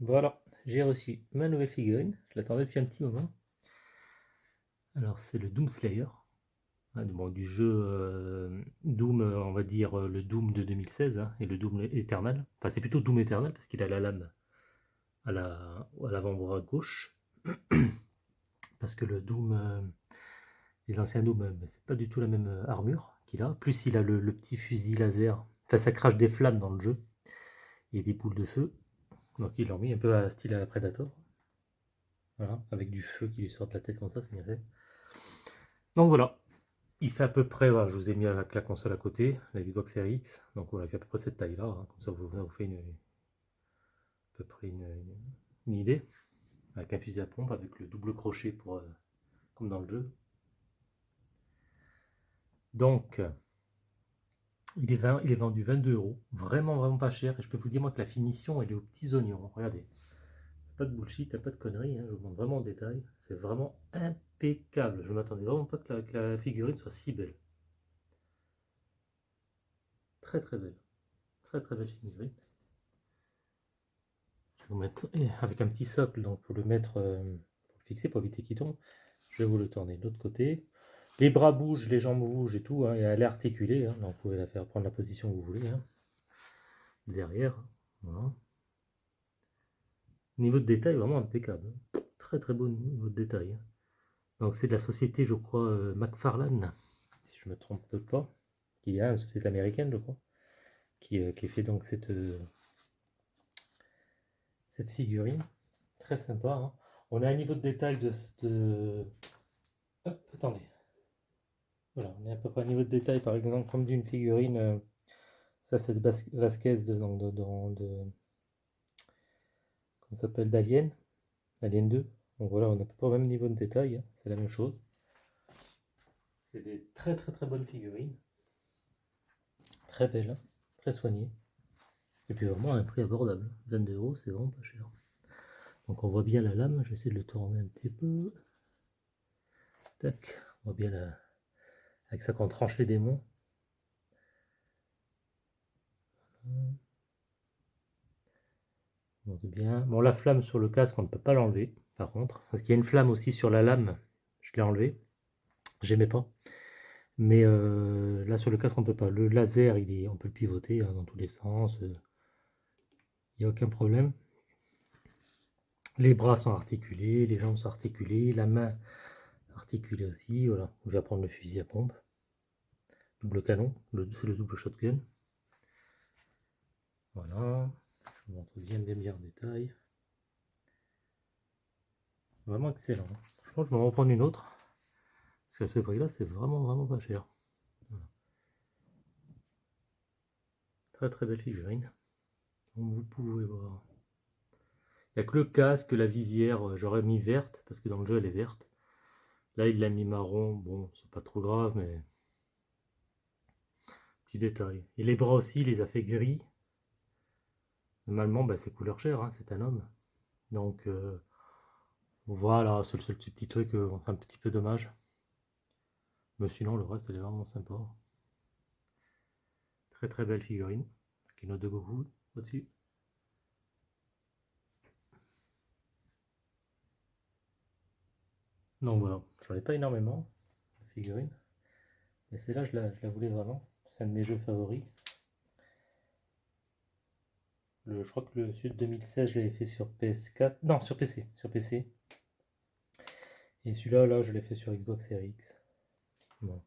Voilà, j'ai reçu ma nouvelle figurine. Je l'attendais depuis un petit moment. Alors, c'est le Doom Slayer. Hein, du jeu euh, Doom, euh, on va dire euh, le Doom de 2016 hein, et le Doom Eternal. Enfin, c'est plutôt Doom Eternal parce qu'il a la lame à l'avant-bras gauche. parce que le Doom, les anciens Doom, c'est pas du tout la même armure qu'il a. Plus, il a le, le petit fusil laser. Enfin, ça crache des flammes dans le jeu. Et des boules de feu. Donc ils l'ont mis un peu à style à la Predator. Voilà, avec du feu qui lui sort de la tête comme ça, c'est bien fait. Donc voilà, il fait à peu près, je vous ai mis avec la console à côté, la Xbox Series X, donc voilà, il fait à peu près cette taille-là, hein. comme ça vous, vous fait une, à peu près une, idée, avec un fusil à pompe, avec le double crochet pour, euh, comme dans le jeu. Donc, il est, vendu 22 euros, vraiment vraiment pas cher, et je peux vous dire moi que la finition elle est aux petits oignons, regardez, pas de bullshit, pas de conneries, hein. je vous montre vraiment en détail, c'est vraiment impeccable, je ne m'attendais vraiment pas que la, figurine soit si belle. Très très belle, très très belle figurine. Je vais vous mettre avec un petit socle pour le mettre, euh, pour le fixer, pour éviter qu'il tombe, je vais vous le tourner de l'autre côté, les bras bougent, les jambes bougent et tout, hein, et elle est articulée, hein, donc vous pouvez la faire prendre la position que vous voulez. Hein. Derrière, Niveau de détail, vraiment impeccable. Très très beau niveau de détail. Donc c'est de la société, je crois, euh, McFarlane, si je ne me trompe pas, qui est une société américaine, je crois, qui, euh, qui fait donc cette, euh, cette figurine. Très sympa. On a un niveau de détail de... de... Hop, attendez. Voilà, on est à peu près au niveau de détail, par exemple, comme d'une figurine. Euh, ça, c'est de Vasquez de, de, de, comment s'appelle d'Alien, Alien 2. Donc voilà, on n'a pas au même niveau de détail, hein, c'est la même chose. C'est des très très très bonnes figurines. Très belles, hein, très soignées. Et puis vraiment un prix abordable. 22 euros, c'est vraiment pas cher. Donc on voit bien la lame, je vais essayer de le tourner un petit peu. Tac, on voit bien la, avec ça qu'on tranche les démons. Bon, la flamme sur le casque, on ne peut pas l'enlever, par contre. Parce qu'il y a une flamme aussi sur la lame. Je l'ai enlevé. J'aimais pas. Mais euh, là, sur le casque, on peut pas. Le laser, il est, on peut le pivoter hein, dans tous les sens. Il n'y a aucun problème. Les bras sont articulés, les jambes sont articulées, la main articulé aussi, voilà. On va prendre le fusil à pompe. Double canon, c'est le double shotgun. Voilà. Je vous montre bien bien bien en détail. Vraiment excellent. Je pense que je vais en reprendre une autre. Parce qu'à ce prix-là, c'est vraiment vraiment pas cher. Très très belle figurine. Comme vous pouvez voir. Il n'y a que le casque, la visière, euh, j'aurais mis verte, parce que dans le jeu elle est verte. Là, il l'a mis marron. Bon, c'est pas trop grave, mais... Petit détail. Et les bras aussi, il les a fait gris. Normalement, bah, c'est couleur chair, hein, c'est un homme. Donc, euh, voilà, c'est le seul petit truc, euh, c'est un petit peu dommage. Mais sinon, le reste, elle est vraiment sympa. Très très belle figurine. Avec une note de Goku au-dessus. Donc voilà, j'en ai pas énormément de figurines. Mais celle-là, je la, voulais vraiment. C'est un de mes jeux favoris. Le, je crois que le Sud 2016, je l'avais fait sur PS4. Non, sur PC. Sur PC. Et celui-là, là, je l'ai fait sur Xbox Series X. Bon.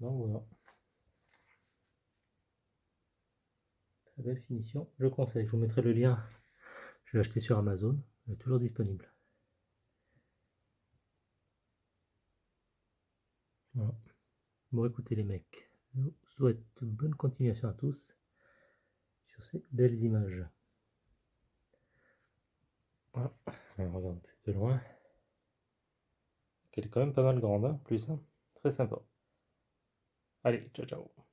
Donc voilà. Très belle finition. Je conseille. Je vous mettrai le lien. Je l'ai acheté sur Amazon. Il est toujours disponible. Bon, écoutez les mecs, je vous souhaite une bonne continuation à tous sur ces belles images. Voilà, on regarde de loin. Elle est quand même pas mal grande, hein, plus. Hein. Très sympa. Allez, ciao ciao.